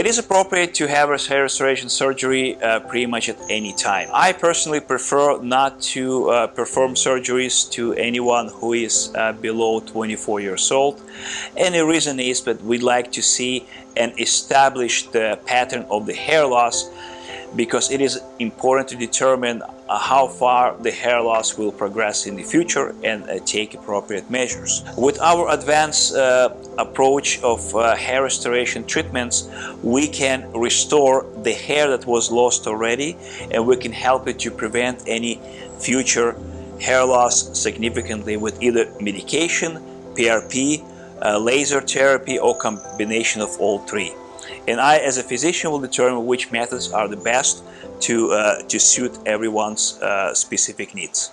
It is appropriate to have a hair restoration surgery uh, pretty much at any time. I personally prefer not to uh, perform surgeries to anyone who is uh, below 24 years old. And the reason is that we like to see an established uh, pattern of the hair loss because it is important to determine how far the hair loss will progress in the future and uh, take appropriate measures. With our advanced uh, approach of uh, hair restoration treatments, we can restore the hair that was lost already and we can help it to prevent any future hair loss significantly with either medication, PRP, uh, laser therapy or combination of all three and I as a physician will determine which methods are the best to, uh, to suit everyone's uh, specific needs.